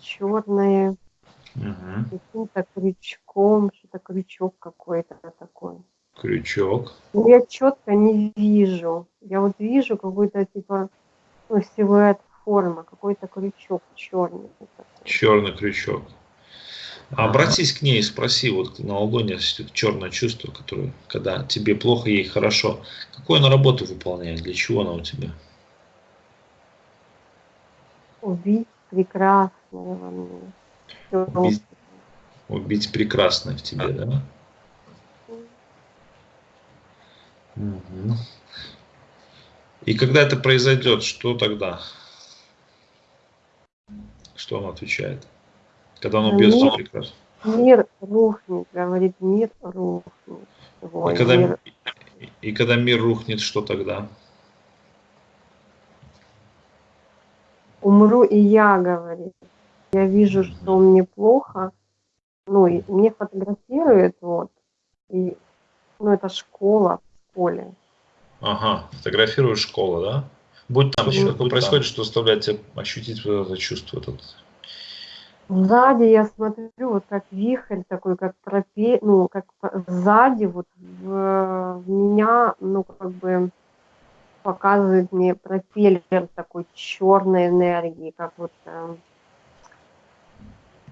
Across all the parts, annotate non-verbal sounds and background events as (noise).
черное, Угу. каким-то крючком, что-то крючок какой-то такой. Крючок. Но я четко не вижу. Я вот вижу какой-то типа ну, силуэт форма, какой-то крючок черный. такой. Черный крючок. Обратись к ней и спроси, вот на это черное чувство, которое, когда тебе плохо, ей хорошо. Какую она работу выполняет? Для чего она у тебя? Убить. Всё. Убить. Убить прекрасное в тебе, да? И когда это произойдет, что тогда? Что он отвечает? Когда он убьет тебя прекрасно. Мир рухнет, говорит, мир рухнет. Твой И когда, мир. и когда мир рухнет, что тогда? Умру и я, говорит. Я вижу, что мне плохо. Ну, и мне фотографируют, вот. И, ну, это школа в школе. Ага, фотографируешь школу, да? Будь там еще Мгм. такое происходит, что заставляет тебя ощутить вот это чувство. Этот. Сзади я смотрю, вот как вихрь такой, как пропе... ну, как сзади вот в, в меня, ну, как бы показывает мне пропеллер такой черной энергии, как вот, эм,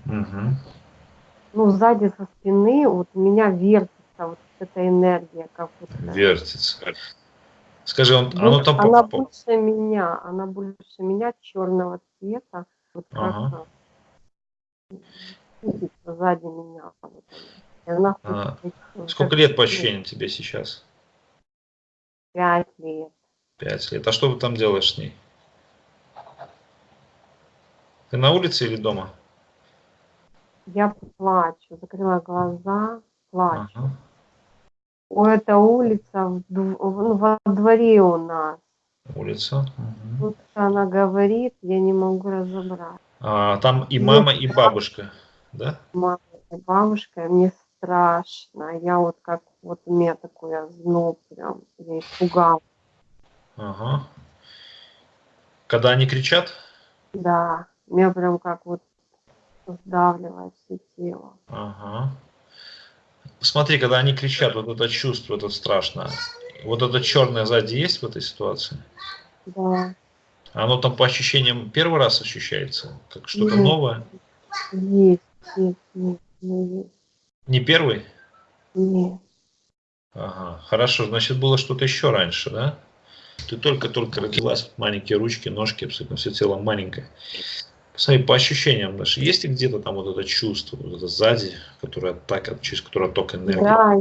Мгм. ну, сзади со спины вот у меня вертится вот эта энергия, как э, Вертится. Скажи, он, вот оно там она больше меня, она больше меня черного цвета, вот как Ага. крутится сзади меня. вот она. И она А, хочет Сколько как лет по ну, ощущениям тебе сейчас? Пять лет. Пять лет. А что ты там делаешь с ней? Ты на улице или дома? Я плачу, закрыла глаза, плачу. Ага. О, это улица в ну, во дворе у нас. Улица. Мгм. Тут она говорит, я не могу разобрать. А, там и мама, и бабушка, да? Мама и бабушка, мне страшно. Я вот как, вот у меня такой озноб прям, я испугалась. Ага. Когда они кричат? Да, меня прям как вот сдавливает все тело. Ага. Смотри, когда они кричат, вот это чувство, это страшное. Вот это черное сзади есть в этой ситуации? Да, Оно там по ощущениям первый раз ощущается? Как что-то новое? есть, есть, есть, есть. Не первый? Нет. Ага, хорошо, значит было что-то еще раньше, да? Ты только-только родилась, маленькие ручки, ножки, абсолютно все тело маленькое. Посмотри, по ощущениям даже, есть ли где-то там вот это чувство, вот это сзади, которое так, через которое ток энергии? Да,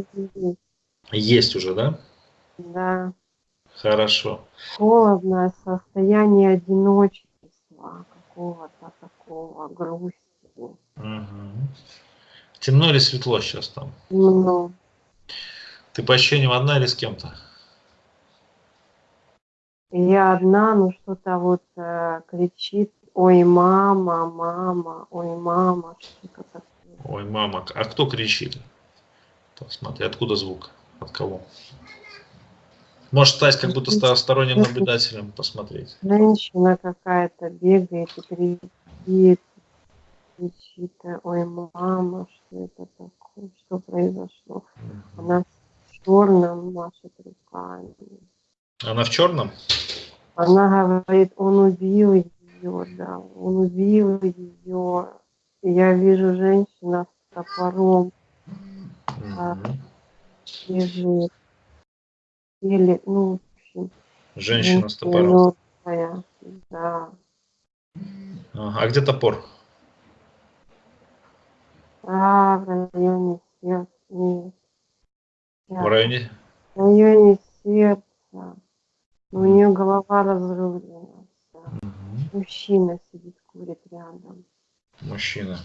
есть, уже, да? да. Хорошо. холодное состояние одиночества, какого-то такого грусти. Мгм. Темно или светло сейчас там? Ну, Ты по ощущениям одна или с кем-то? я одна, ну что-то вот э, кричит, ой, мама, мама, ой, мама, что-то такое. Ой, мама, а кто кричит? Посмотри, откуда звук? От кого? Можешь стать как будто сторонним наблюдателем, посмотреть. Женщина какая-то бегает и кричит, кричит, ой, мама, что это такое, что произошло. Она в черном машет руками. Она в черном? Она говорит, он убил ее, да, он убил ее. Я вижу женщина с топором Мгм. лежит. Или, ну, в общем, Женщина с топором. мертвая, да. Ага, А где топор? А, в районе сердца. Нет. В районе? В районе сердца. У нее голова разрублена. вся. Мужчина сидит, курит рядом. Мужчина.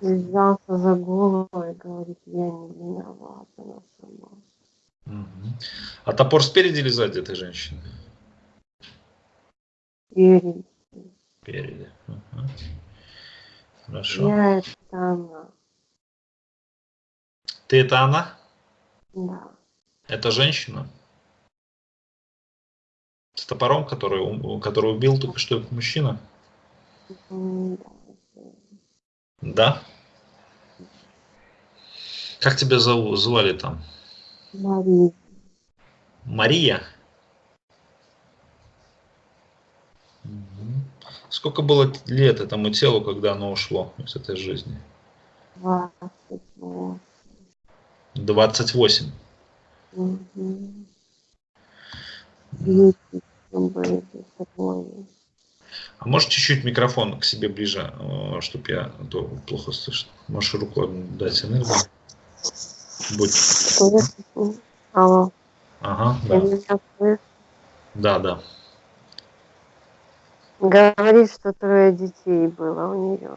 И взялся за голову и говорит, я не виноват, она сама. А топор спереди или сзади этой женщины? Спереди. Спереди. Ага. Хорошо. Я это она. Ты это она? Да. Это женщина? С топором, который, который убил только что этот мужчина? Да? Как тебя зову, звали там? Мария. Мария? Сколько было лет этому телу, когда оно ушло из этой жизни? 28. 28. А может чуть-чуть микрофон к себе ближе, чтобы я а то плохо слышно. Можешь руку дать энергию. Будь. Алло, Ага, да. Да, да. Говорит, что трое детей было у нее.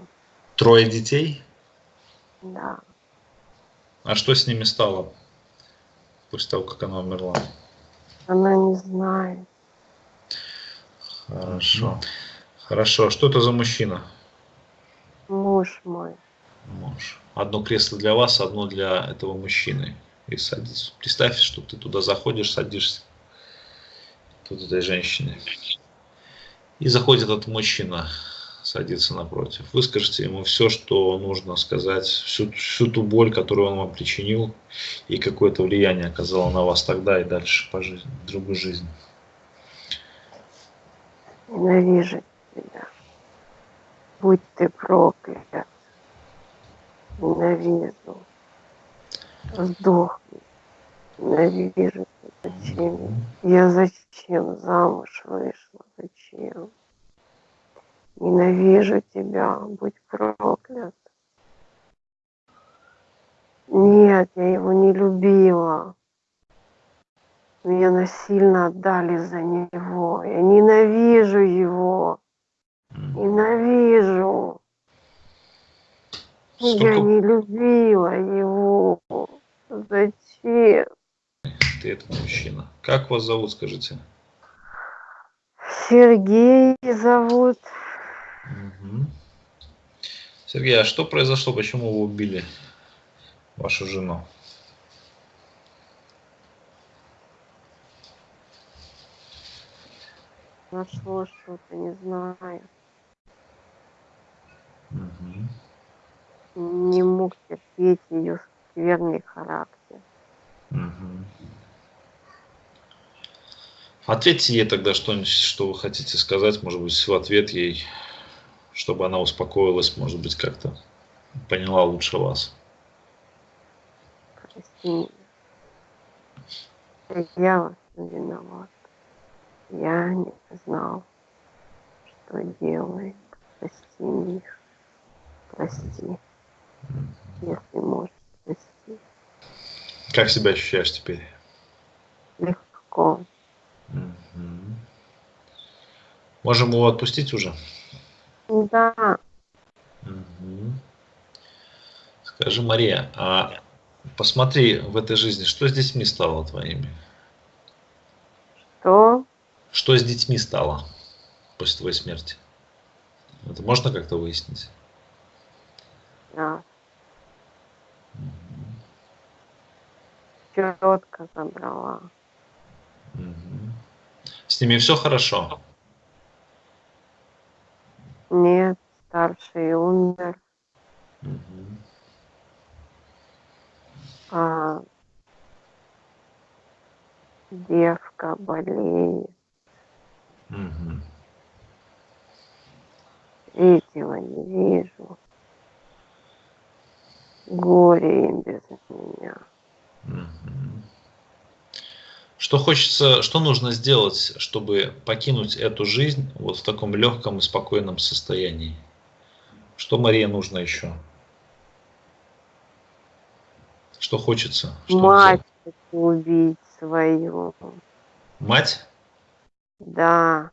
Трое детей? Да. А что с ними стало после того, как она умерла? Она не знает. Хорошо. Хорошо. Что это за мужчина? Муж мой. Муж. Одно кресло для вас, одно для этого мужчины. И садись. Представь, что ты туда заходишь, садишься. Тут этой женщины. И заходит этот мужчина, садится напротив. Выскажите ему все, что нужно сказать, всю, всю ту боль, которую он вам причинил, и какое-то влияние оказало на вас тогда и дальше по жизни, в другую жизнь. Ненавижу тебя. Будь ты проклят. Ненавижу. Сдохни. Ненавижу тебя. Зачем? Я зачем замуж вышла? Зачем? Ненавижу тебя. Будь проклят. Нет, я его не любила. Меня насильно отдали за него. Я ненавижу его. Ненавижу. Я Сколько не любила его. Зачем? ты этот мужчина? Как вас зовут, скажите? Сергей зовут. Мгм. Сергей, а что произошло? Почему вы убили вашу жену? Нашло что-то, не знаю. Мгм. Не мог терпеть ее скверный характер. Мгм. Ответьте ей тогда что-нибудь, что вы хотите сказать, может быть, в ответ ей, чтобы она успокоилась, может быть, как-то поняла лучше вас. Прости. Я всем виноват. Я не знал, что делает. Прости меня. Прости. Если можешь, прости. Как себя ощущаешь теперь? Легко. Мгм. Можем его отпустить уже? Да, Мгм. Скажи, Мария, а посмотри в этой жизни, что с детьми стало твоими? что? Что с детьми стало после твоей смерти? Это можно как-то выяснить? Да. Четко забрала. Мгм. С ними все хорошо? Нет, старший умер. А девка болеет. Мгм. Третьего не вижу. Горе им без меня. Что хочется, что нужно сделать, чтобы покинуть эту жизнь вот в таком легком и спокойном состоянии? Что Мария нужно еще? Что хочется? Что Мать хочу убить свою. Мать? Да.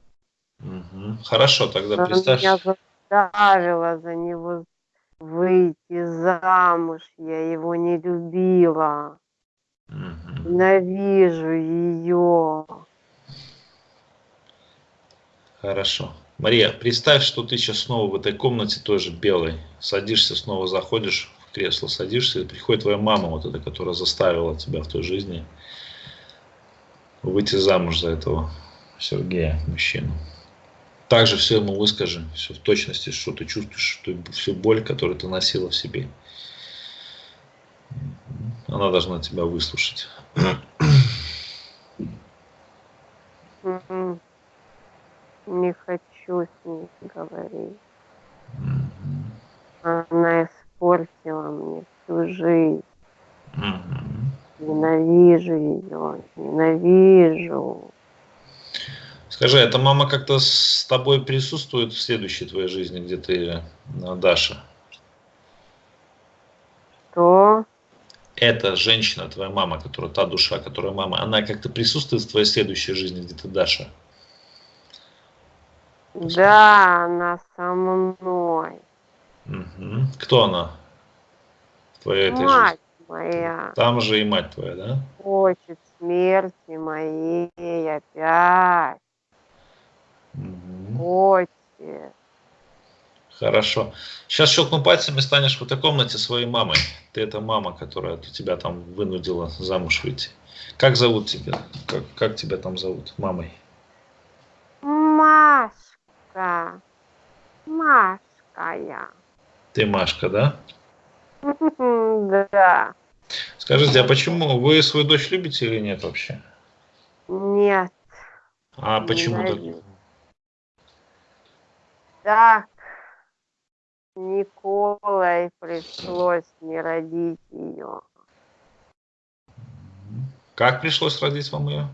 Мгм. Хорошо, тогда Она представь. меня заставила за него выйти замуж. Я его не любила. Мгм. Ненавижу ее. Хорошо. Мария, представь, что ты сейчас снова в этой комнате тоже белой. Садишься, снова заходишь в кресло, садишься, и приходит твоя мама, вот эта, которая заставила тебя в той жизни выйти замуж за этого Сергея, мужчину. Также все ему выскажи, все в точности, что ты чувствуешь, что всю боль, которую ты носила в себе. Она должна тебя выслушать. Не хочу с ней говорить. Она испортила мне всю жизнь. Ненавижу ее, ненавижу. Скажи, эта мама как-то с тобой присутствует в следующей твоей жизни, где ты, э, Даша? Что? Эта женщина, твоя мама, которая та душа, которая мама, она как-то присутствует в твоей следующей жизни, где ты Даша? Да, она со мной. Угу. Кто она? Твоя этой Мать жизни? моя. Там же и мать твоя, да? Хочет смерти моей опять. Угу. Хочет. Хорошо. Сейчас щелкну пальцами, станешь в этой комнате своей мамой. Ты это мама, которая тебя там вынудила замуж выйти. Как зовут тебя? Как, как тебя там зовут? Мамой? Машка. Машка я. Ты Машка, да? (laughs) Да. Скажите, а почему вы свою дочь любите или нет вообще? Нет. А почему так? Так. Николай пришлось не родить ее. Как пришлось родить вам ее?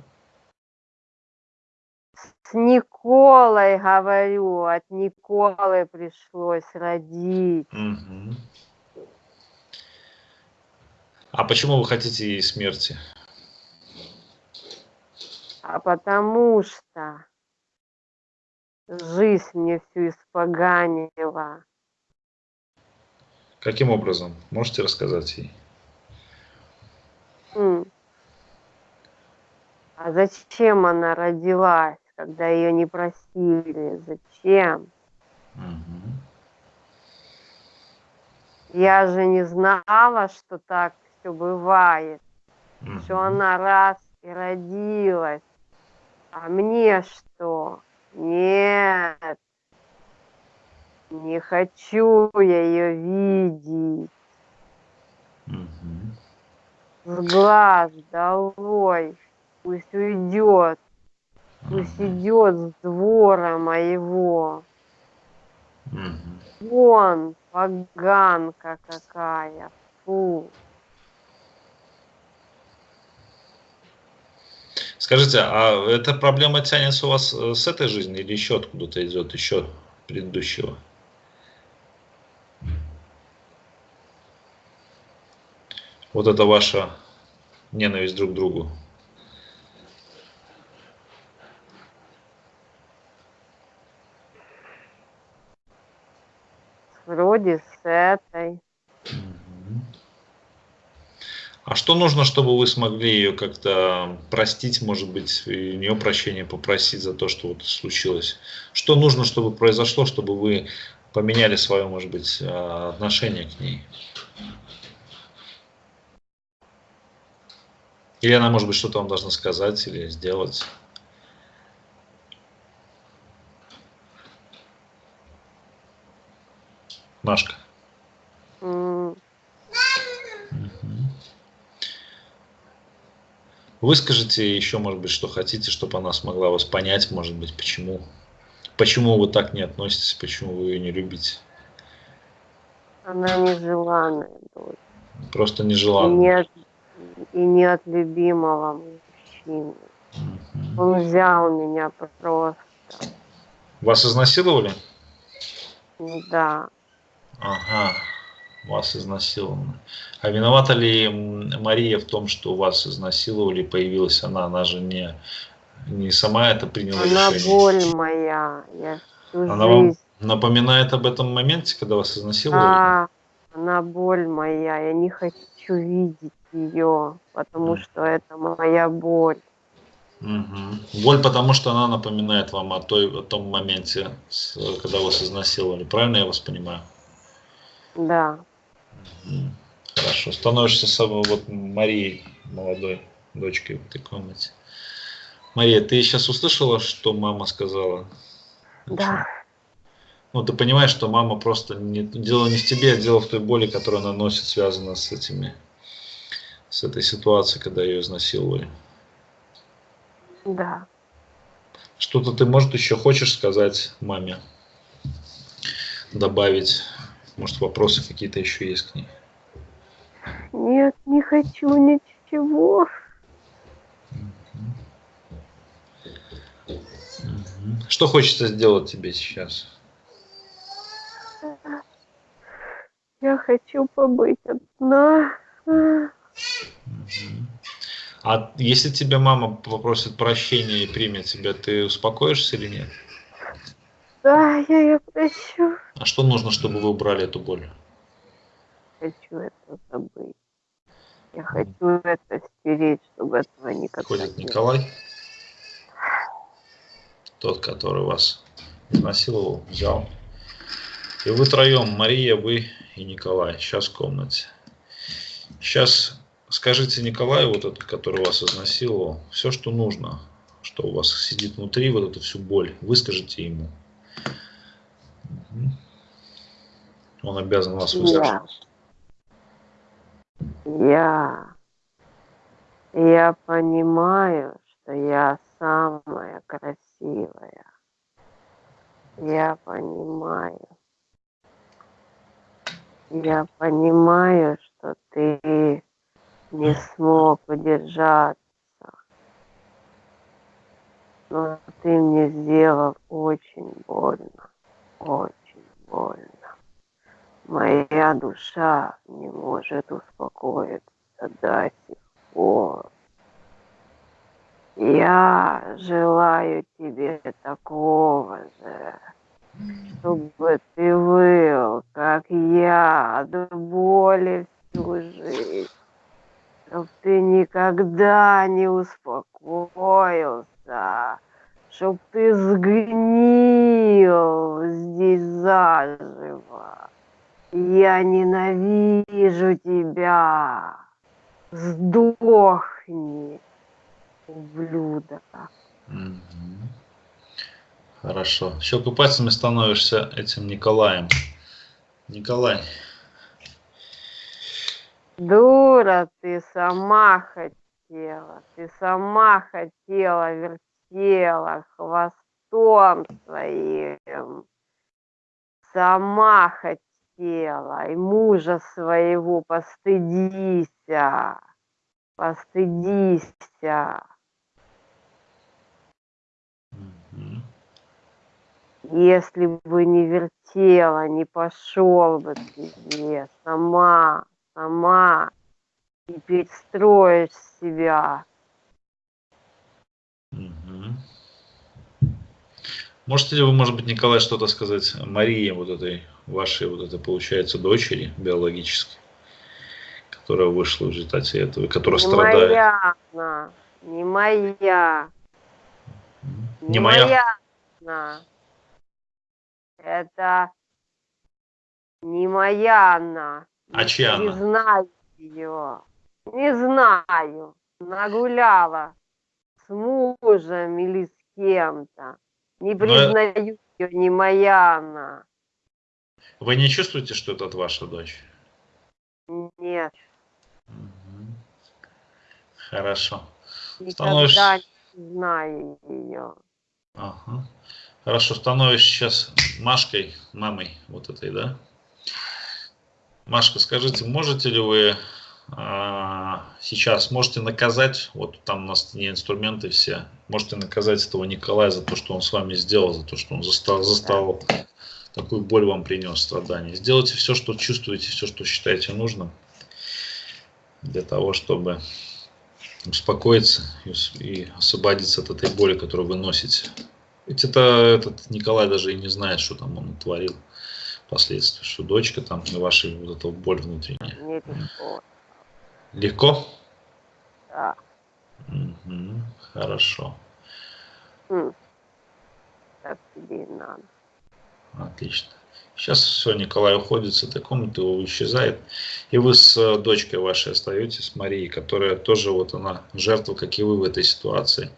С Николой, говорю, от Николы пришлось родить. Мгм. А почему вы хотите ей смерти? А потому что жизнь мне всю испоганила. Каким образом? Можете рассказать ей? А зачем она родилась, когда ее не просили? Зачем? Мгм. Я же не знала, что так все бывает, что Мгм. она раз и родилась. А мне что? Нет. Не хочу я ее видеть. Мгм. С глаз долой. Пусть уйдет. Пусть идет с двора моего. Мгм. Вон, поганка какая. Фу. Скажите, а эта проблема тянется у вас э, с этой жизни или еще откуда-то идет, еще предыдущего? Вот это ваша ненависть друг к другу. Вроде с этой. А что нужно, чтобы вы смогли ее как-то простить, может быть, у нее прощения попросить за то, что вот случилось? Что нужно, чтобы произошло, чтобы вы поменяли свое, может быть, а, отношение к ней? Или она, может быть, что-то вам должна сказать или сделать? Машка. М, Выскажите еще, может быть, что хотите, чтобы она смогла вас понять, может быть, почему. Почему вы так не относитесь, почему вы ее не любите. Она нежеланная дочь. Просто И нежеланно. нет, и нет любимого мужчины. Мгм. Он взял меня просто. Вас изнасиловали? Да. Ага, вас изнасиловали. А виновата ли Мария в том, что вас изнасиловали, появилась она? Она же не, не сама это приняла Она решение. боль моя. Я Она вам напоминает об этом моменте, когда вас изнасиловали? Да, она боль моя. Я не хочу видеть ее, потому М. что это моя боль. Мгм. Боль, потому что она напоминает вам о, той, о том моменте, когда вас изнасиловали. Правильно я вас понимаю? Да. Хорошо. Становишься самой вот Марией, молодой дочкой в этой комнате. Мария, ты сейчас услышала, что мама сказала? Да. Ну, ты понимаешь, что мама просто не, дело не в тебе, а дело в той боли, которую она носит, связана с этими, с этой ситуацией, когда ее изнасиловали. Да. Что-то ты, может, еще хочешь сказать маме? Добавить? Может, вопросы какие-то еще есть к ней? Нет, не хочу ничего. Что хочется сделать тебе сейчас? Я хочу побыть одна. А если тебя мама попросит прощения и примет тебя, ты успокоишься или нет? Да, я ее прощу. А что нужно, чтобы вы убрали эту боль? Хочу это забыть. Я хочу это стереть, чтобы этого никогда Ходит Николай, тот, который вас насиловал, взял. И вы троем, Мария, вы и Николай, сейчас в комнате. Сейчас скажите Николаю, вот этот, который вас изнасиловал, все, что нужно, что у вас сидит внутри, вот эту всю боль, выскажите ему. Он обязан вас выслушать. Я, я понимаю, что я самая красивая. Я понимаю. Я понимаю, что ты не смог удержаться. Но ты мне сделал очень больно. Очень больно. Моя душа не может успокоиться до сих пор. Я желаю тебе такого же, чтобы ты был, как я, от боли всю жизнь, чтобы ты никогда не успокоился, чтобы ты сгнил здесь заживо. Я ненавижу тебя. Сдохни, ублюдок. Хорошо. Щелкай пальцами становишься этим Николаем. Николай. Дура, ты сама хотела. Ты сама хотела, вертела хвостом своим. Сама хотела хотела, и мужа своего постыдися, постыдися. Если бы не вертела, не пошел бы тебе сама, сама, и перестроишь себя. Можете ли вы, может быть, Николай, что-то сказать Марии, вот этой вашей, вот этой, получается, дочери биологической, которая вышла в результате этого, которая не страдает? Моя она, не моя. Не, не моя? моя она. Это не моя она. А чья не она? Не знаю ее. Не знаю. Нагуляла с мужем или с кем-то. Не признаю Но... ее, не моя она. Вы не чувствуете, что это ваша дочь? Нет. Хорошо. Никогда Становишься... не знаю ее. Ага. Хорошо, становишься сейчас Машкой, мамой вот этой, да? Машка, скажите, можете ли вы сейчас можете наказать, вот там у нас не инструменты все, можете наказать этого Николая за то, что он с вами сделал, за то, что он застал, застал такую боль вам принес, страдания. Сделайте все, что чувствуете, все, что считаете нужным, для того, чтобы успокоиться и освободиться от этой боли, которую вы носите. Ведь это этот Николай даже и не знает, что там он творил последствия, что дочка там на вашей вот эту боль внутренняя. Легко? Да. Угу, хорошо. М. Так тебе и надо. Отлично. Сейчас все, Николай уходит с этой комнаты, исчезает. И вы с э, дочкой вашей остаетесь, с Марией, которая тоже вот она жертва, как и вы в этой ситуации.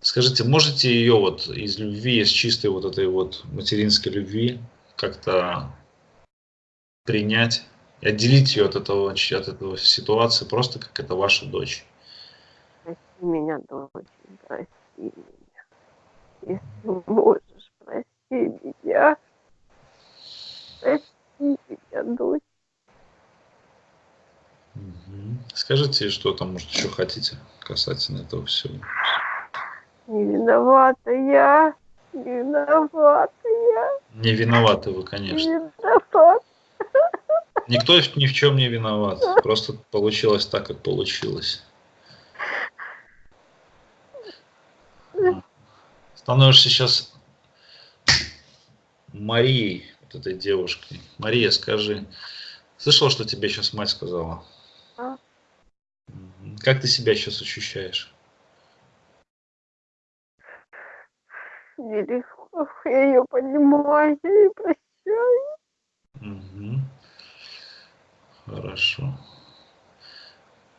Скажите, можете ее вот из любви, из чистой вот этой вот материнской любви как-то принять, отделить ее от этого, от этого ситуации, просто как это ваша дочь? Прости меня, дочь, прости меня. Если можешь, прости меня. Прости меня, дочь. Скажите, что там, может, еще хотите касательно этого всего? Не виновата я. Не виновата я. Не виноваты вы, конечно. Не виноват. Никто ни в чем не виноват. Просто получилось так, как получилось. Становишься сейчас Марией, вот этой девушкой. Мария, скажи, слышал, что тебе сейчас мать сказала? А? Как ты себя сейчас ощущаешь? нелегко. Я ее понимаю, я ее прощаю. Угу. Хорошо.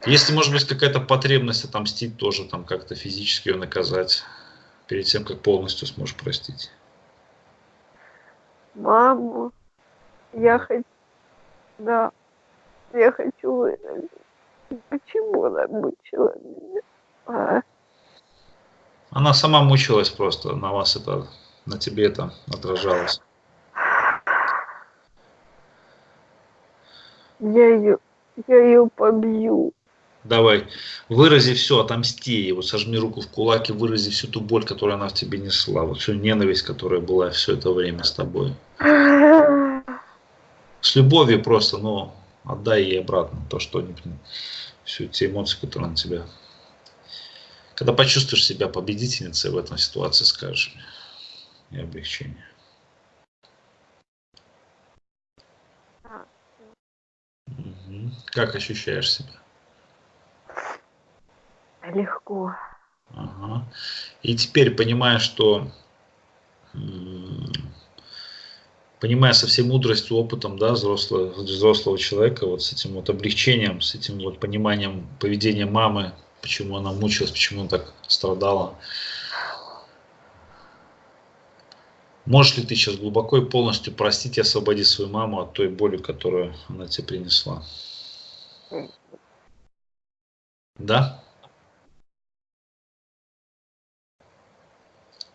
Если, может быть, какая-то потребность отомстить тоже, там как-то физически ее наказать, перед тем, как полностью сможешь простить. Маму, я хочу, да, я хочу. Почему она мучила меня? А? Она сама мучилась просто, на вас это, на тебе это отражалось. Я ее, я ее побью. Давай, вырази все, отомсти ей, вот сожми руку в кулак вырази всю ту боль, которую она в тебе несла, вот всю ненависть, которая была все это время с тобой. С любовью просто, но отдай ей обратно то, что не всю те эмоции, которые на тебя когда почувствуешь себя победительницей в этом ситуации, скажешь. И облегчение. Угу. Как ощущаешь себя? Легко. Ага. И теперь понимая, что понимая со всей мудростью, опытом да, взрослого, взрослого человека, вот с этим вот облегчением, с этим вот пониманием поведения мамы, почему она мучилась, почему она так страдала. Можешь ли ты сейчас глубоко и полностью простить и освободить свою маму от той боли, которую она тебе принесла? Да?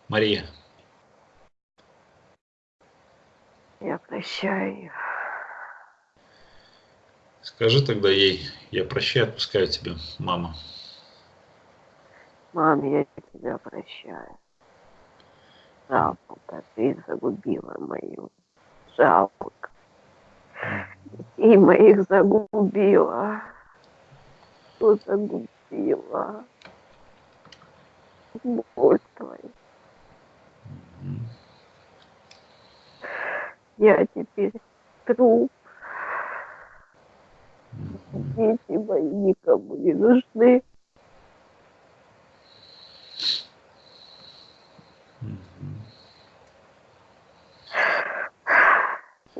Мария. Я прощаю. Скажи тогда ей, я прощаю, отпускаю тебя, мама. Мам, я тебя прощаю. Жалко, ты загубила мою. Жалко. Детей моих загубила. Что загубила? Боль твою. Я теперь труп. Дети мои никому не нужны.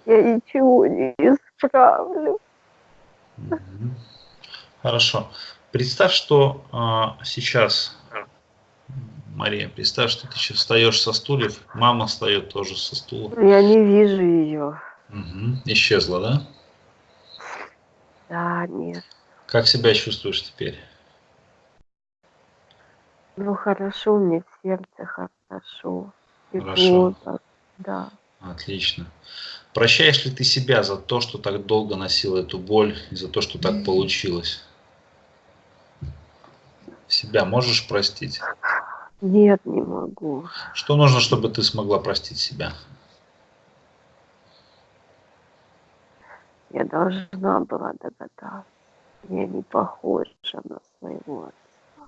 Я ничего не исправлю. Хорошо. Представь, что а, сейчас, Мария, представь, что ты сейчас встаешь со стульев, мама встает тоже со стула. Я не вижу ее. Угу. Исчезла, да? Да, нет. Как себя чувствуешь теперь? Ну хорошо, мне в сердце хорошо. Хорошо. так, да. Отлично. Прощаешь ли ты себя за то, что так долго носил эту боль, и за то, что так получилось? Себя можешь простить? Нет, не могу. Что нужно, чтобы ты смогла простить себя? Я должна была догадаться. Я не похожа на своего отца.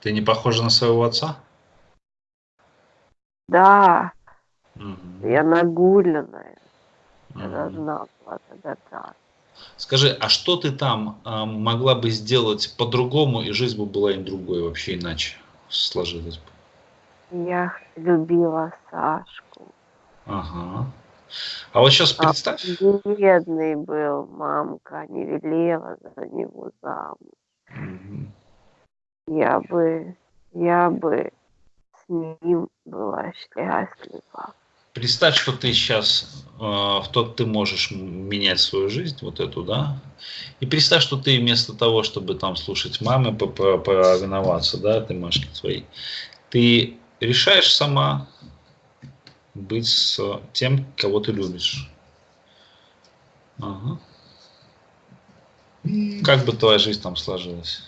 Ты не похожа на своего отца? Да, угу. я нагуленная. Угу. Я должна была догадаться. Скажи, а что ты там э, могла бы сделать по-другому, и жизнь бы была им другой, вообще иначе сложилась бы? Я любила Сашку. Ага. А вот сейчас представь. А бедный был, мамка не велела за него замуж. Угу. я бы, я бы ним была счастлива. Представь, что ты сейчас, э, в тот ты можешь менять свою жизнь, вот эту, да, и представь, что ты вместо того, чтобы там слушать мамы, повиноваться, да, ты Машки твоей, ты решаешь сама быть с тем, кого ты любишь. Ага. Как бы твоя жизнь там сложилась?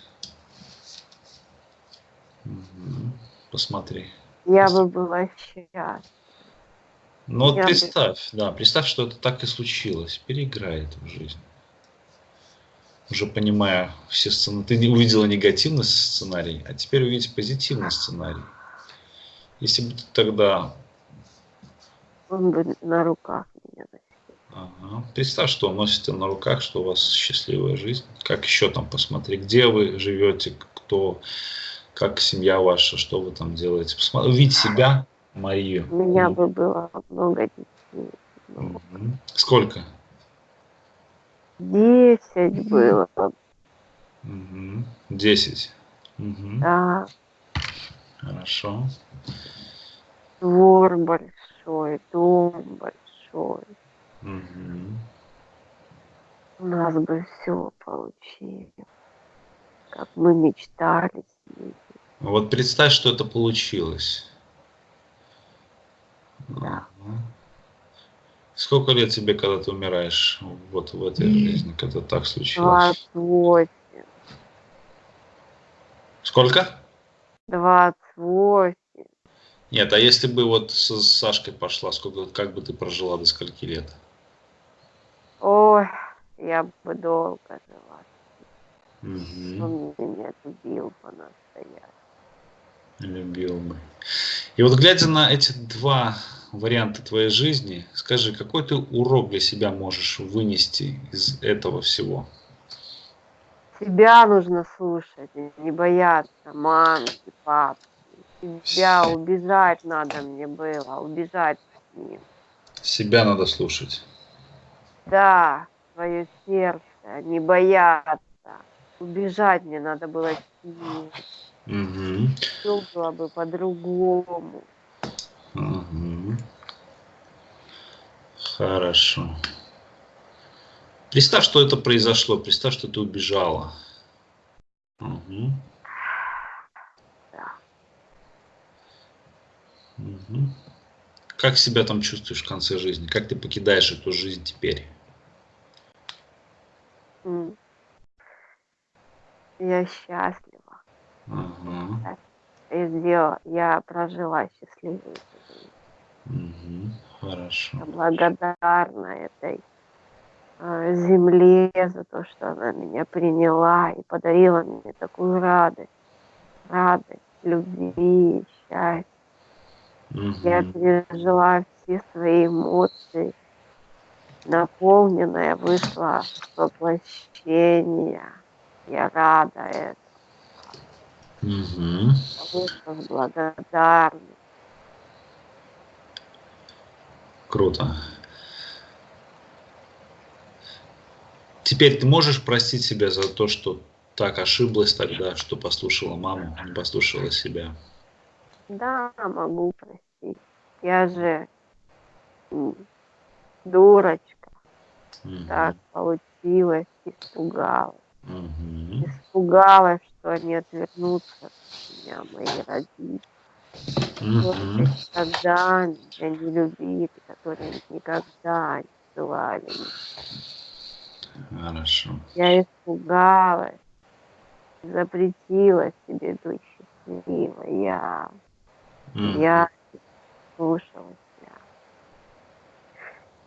Угу. Посмотри. Я бы была счастлива. Ну вот представь, бы... да, представь, что это так и случилось. Переиграй эту жизнь. Уже понимая все сценарии. Ты не увидела негативный сценарий, а теперь увидеть позитивный сценарий. Если бы ты тогда... Он бы на руках меня Ага. Представь, что он носите на руках, что у вас счастливая жизнь. Как еще там посмотри, где вы живете, кто, как семья ваша, что вы там делаете. Посмотри, увидеть себя, Марию. У меня бы было много детей. Угу. Сколько? Десять было. Угу. Десять. Угу. Да. Хорошо. Двор большой, дом большой. Угу. У нас бы все получилось, как мы мечтали. Вот представь, что это получилось. Сколько лет тебе, когда ты умираешь вот в этой жизни, когда так случилось? 28. Сколько? 28. Нет, а если бы вот с Сашкой пошла, сколько, как бы ты прожила до скольки лет? Ой, я бы долго жила. Угу. Он меня любил по-настоящему. Любил бы. И вот глядя на эти два варианта твоей жизни, скажи, какой ты урок для себя можешь вынести из этого всего? Себя нужно слушать, не бояться мамы и папы. Себя убежать надо мне было, убежать с ним. Себя надо слушать. Да, свое сердце, не бояться. Убежать мне надо было с ним. Угу. Все было бы по-другому. Угу. Хорошо. Представь, что это произошло. Представь, что ты убежала. Угу. Да. Угу. Как себя там чувствуешь в конце жизни? Как ты покидаешь эту жизнь теперь? Я счастлива. Ага. Я сделала, я прожила счастливую жизнь. Угу. Хорошо. Я благодарна этой э, земле за то, что она меня приняла и подарила мне такую радость, радость, любви, счастья. Угу. Я пережила все свои эмоции, наполненная вышла воплощение. Я рада этому. Угу. Благодарностью. Круто. Теперь ты можешь простить себя за то, что так ошиблась тогда, что послушала маму, не послушала себя? Да, могу простить. Я же дурочка. Угу. Так получилось, испугалась. Угу. Испугалась, что они отвернутся от меня, мои родители. Угу. Когда меня не любили, которые никогда не желали. Хорошо. Я испугалась, запретила себе быть счастливой. Я, Угу. я слушала себя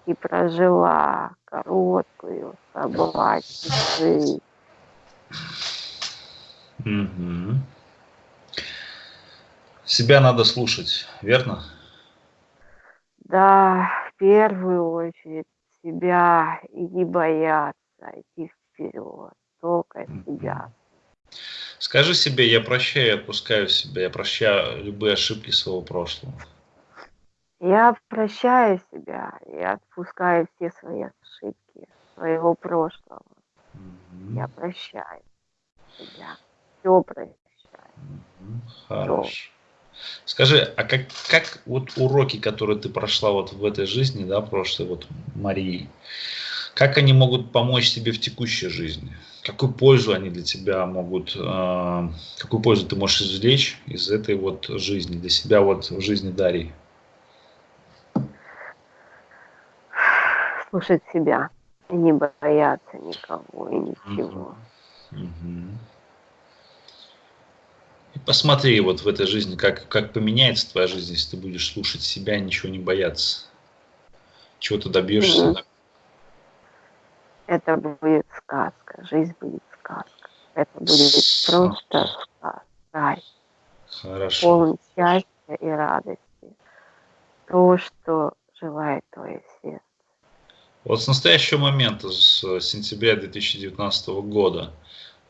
и прожила короткую собачью жизнь. Угу. Себя надо слушать, верно? Да, в первую очередь себя и не бояться идти вперед, только себя. Скажи себе, я прощаю и отпускаю себя, я прощаю любые ошибки своего прошлого. Я прощаю себя и отпускаю все свои ошибки своего прошлого. Мгм. Я прощаю себя, все прощаю. Хорошо. Скажи, а как, как вот уроки, которые ты прошла вот в этой жизни, да, прошлой вот Марии, как они могут помочь тебе в текущей жизни? Какую пользу они для тебя могут, э, какую пользу ты можешь извлечь из этой вот жизни, для себя вот в жизни Дарьи? Слушать себя и не бояться никого и ничего. Угу. Угу. Посмотри вот в этой жизни, как, как поменяется твоя жизнь, если ты будешь слушать себя, ничего не бояться. Чего ты добьешься. Угу. Это будет сказка, жизнь будет сказка. Это будет просто сказка, рай. Хорошо. Полный счастья и радости. То, что желает твое сердце. Вот с настоящего момента, с сентября 2019 года,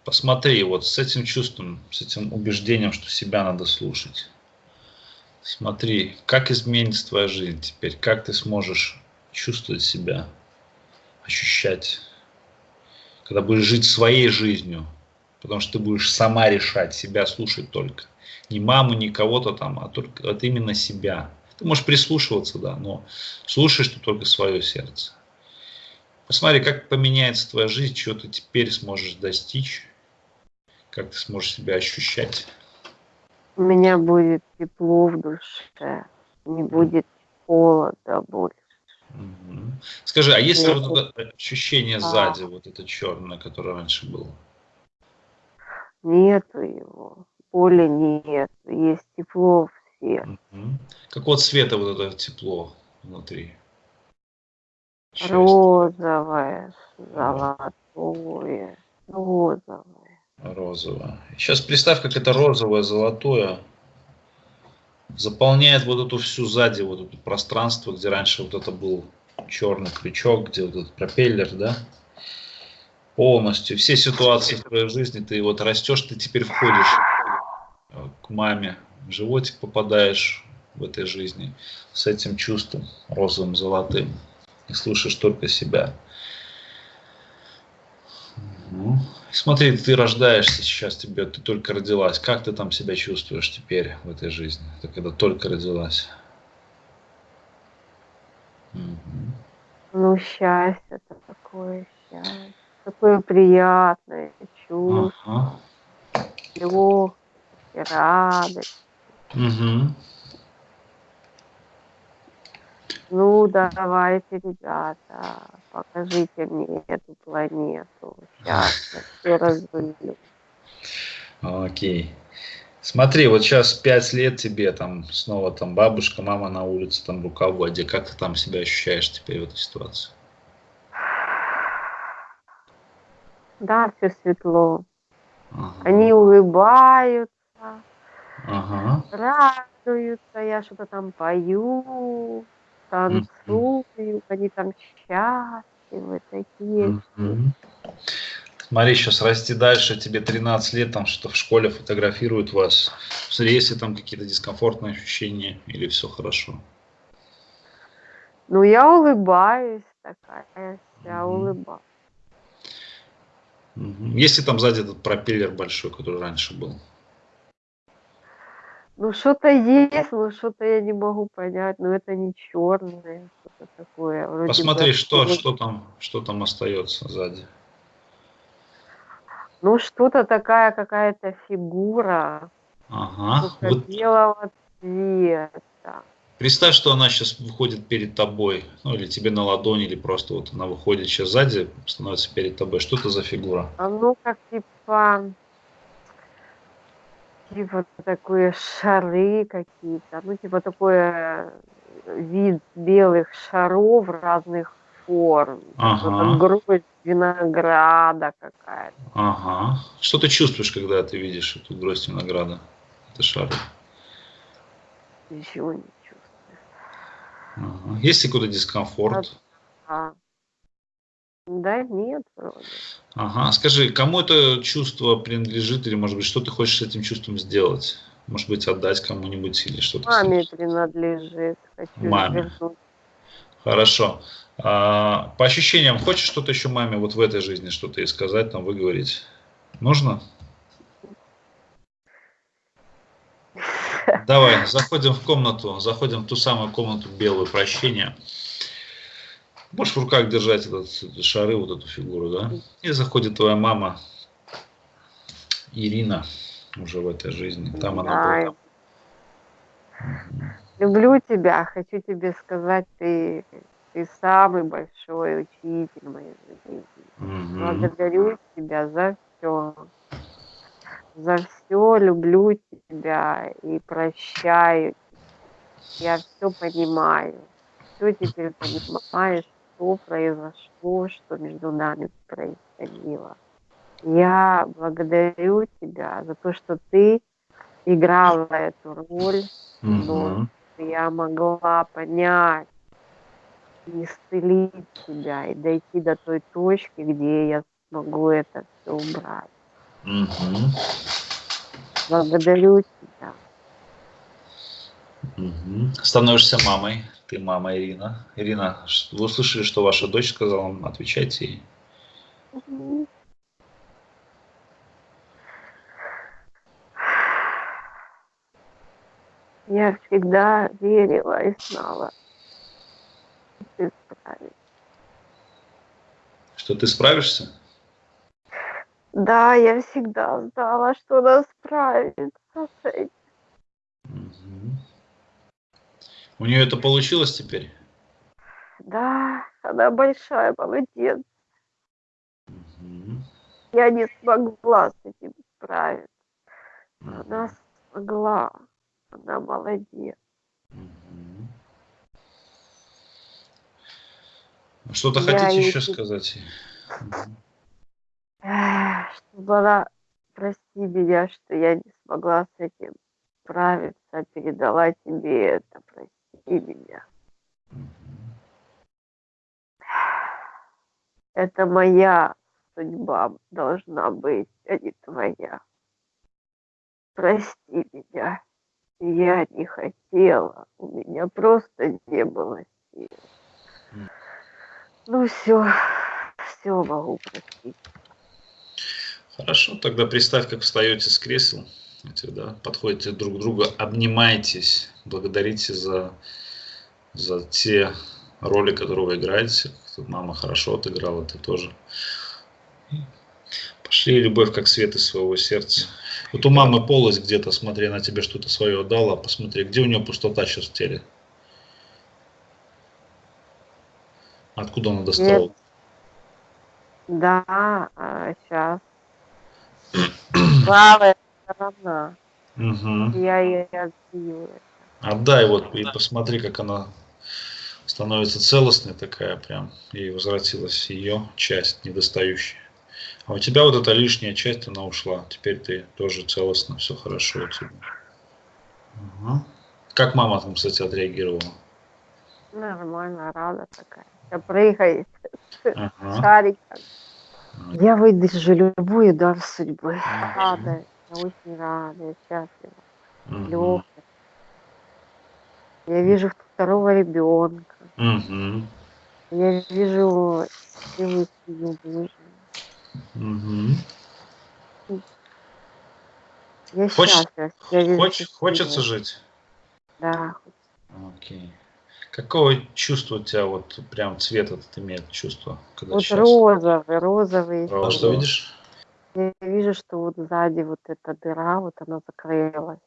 посмотри вот с этим чувством, с этим убеждением, что себя надо слушать. Смотри, как изменится твоя жизнь теперь, как ты сможешь чувствовать себя, ощущать, когда будешь жить своей жизнью, потому что ты будешь сама решать, себя слушать только. Не маму, не кого-то там, а только вот именно себя. Ты можешь прислушиваться, да, но слушаешь ты только свое сердце. Посмотри, как поменяется твоя жизнь, чего ты теперь сможешь достичь, как ты сможешь себя ощущать. У меня будет тепло в душе, не будет холода больше. Угу. Скажи, а есть ли вот это ощущение а. сзади, вот это черное, которое раньше было? Нету его, боли нет, есть тепло в сердце. Угу. Какого цвета вот это тепло внутри? Розовое, золотое, розовое. Розовое. Сейчас представь, как это розовое, золотое заполняет вот эту всю сзади, вот это пространство, где раньше вот это был черный крючок, где вот этот пропеллер, да, полностью. Все ситуации в твоей жизни, ты вот растешь, ты теперь входишь к маме, в животик попадаешь в этой жизни с этим чувством розовым, золотым и слушаешь только себя. Ну, смотри, ты рождаешься сейчас, тебе, ты только родилась. Как ты там себя чувствуешь теперь в этой жизни? Ты когда только родилась. Ну, счастье это такое счастье. Такое приятное чувство. Ага. Легкость, радость. Угу. Ну, давайте, ребята, покажите мне эту планету. Сейчас я (laughs) все разрулю. Окей. Смотри, вот сейчас пять лет тебе, там снова там бабушка, мама на улице, там рука в воде. Как ты там себя ощущаешь теперь в этой ситуации? Да, все светло. Ага. Они улыбаются, ага. радуются, я что-то там пою танцуют, они там счастливы такие. Смотри, сейчас расти дальше, тебе 13 лет, там что в школе фотографируют вас. Смотри, есть ли там какие-то дискомфортные ощущения или все хорошо? Ну, я улыбаюсь такая, я mm улыбаюсь. Есть ли там сзади этот пропеллер большой, который раньше был? Ну, что-то есть, но что-то я не могу понять. Но это не черное, что-то такое. Вроде Посмотри, бы, что, что, там, что там остается сзади. Ну, что-то такая какая-то фигура. Ага. Вот. белого цвета. Представь, что она сейчас выходит перед тобой, ну или тебе на ладони, или просто вот она выходит сейчас сзади, становится перед тобой. Что это за фигура? А ну как типа типа такие шары какие-то, ну типа такое э, вид белых шаров разных форм. Ага. Грудь винограда какая-то. Ага. Что ты чувствуешь, когда ты видишь эту гроздь винограда? Это шары. Ничего не чувствую. Ага. Есть ли какой-то дискомфорт? Да. Да, нет, вроде. Ага, скажи, кому это чувство принадлежит, или, может быть, что ты хочешь с этим чувством сделать? Может быть, отдать кому-нибудь или что-то? Маме принадлежит. Хочу Маме. Вернуть. Хорошо. А, по ощущениям, хочешь что-то еще маме вот в этой жизни что-то ей сказать, там, выговорить? Нужно? (laughs) Давай, заходим в комнату, заходим в ту самую комнату белую прощения. Можешь в руках держать этот, шары, вот эту фигуру, да? И заходит твоя мама, Ирина, уже в этой жизни. Там она была. Люблю тебя, хочу тебе сказать, ты, ты самый большой учитель моей жизни. Угу. Благодарю тебя за все. За все люблю тебя и прощаю. Я все понимаю. Все теперь понимаешь, что произошло, что между нами происходило. Я благодарю тебя за то, что ты играла эту роль, но я могла понять, исцелить себя и дойти до той точки, где я смогу это все убрать. Угу. Благодарю тебя. Угу. Становишься мамой. Ты мама Ирина. Ирина, вы услышали, что ваша дочь сказала? Отвечайте ей. Угу. Я всегда верила и знала, что ты справишься. Что ты справишься? Да, я всегда знала, что она справится с этим. Угу. У нее это получилось теперь? Да, она большая молодец. Угу. Я не смогла с этим справиться. Она смогла. Она молодец. Угу. Что-то хотите еще сказать? Чтобы она, прости меня, что я не смогла с этим справиться, передала тебе это, прости меня. Это моя судьба должна быть, а не твоя. Прости меня. Я не хотела. У меня просто не было сил. Ну все, все могу простить. Хорошо, тогда представь, как встаете с кресел, да, подходите друг к другу, обнимаетесь, благодарите за, за те роли, которые вы играете. Мама хорошо отыграла, ты тоже. Пошли любовь как свет из своего сердца. Вот у мамы полость где-то, смотри, она тебе что-то свое дала, посмотри, где у нее пустота сейчас в теле. Откуда она достала? Нет. Да, а, сейчас. Правая (clears throat) сторона. Угу. Я ее отбила. Отдай вот и посмотри, как она становится целостной такая прям. И возвратилась ее часть недостающая. А у тебя вот эта лишняя часть, она ушла. Теперь ты тоже целостно, все хорошо у тебя. Угу. Как мама там, кстати, отреагировала? Нормально, рада такая. Все прыгает. Ага. Шариком. Я выдержу любой удар судьбы. Ага. Рада, я очень рада, я счастлива. Угу. Легкая. Я вижу второго ребенка. Угу. Я вижу счастливую семью, Угу. Я Хоч... счастлива. Я Хоч... Хочется жить? Да. Окей. Какого чувства у тебя вот прям цвет этот имеет чувство? Когда вот розовый, розовый. А что видишь? Я вижу, что вот сзади вот эта дыра, вот она закрылась.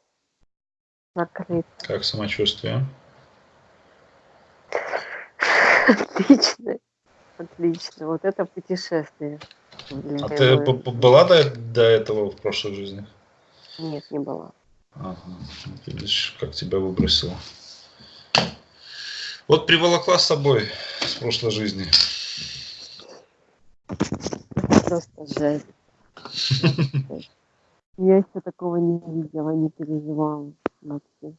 Закрыта. Как самочувствие? Отлично. Отлично. Вот это путешествие. А ты была до, до этого в прошлой жизни? Нет, не была. Ага. Видишь, как тебя выбросило. Вот приволокла с собой с прошлой жизни. Просто жесть. Я еще такого не видела, не переживала. Вообще.